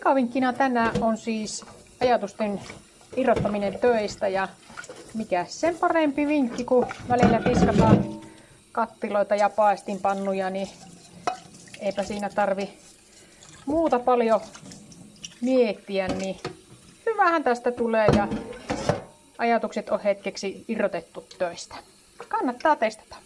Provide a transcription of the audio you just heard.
Pikavinkkinä tänään on siis ajatusten irrottaminen töistä ja mikä sen parempi vinkki, kun välillä tiskataan kattiloita ja paistinpannuja, niin eipä siinä tarvi muuta paljon miettiä, niin hyvähän tästä tulee ja ajatukset on hetkeksi irrotettu töistä. Kannattaa testata.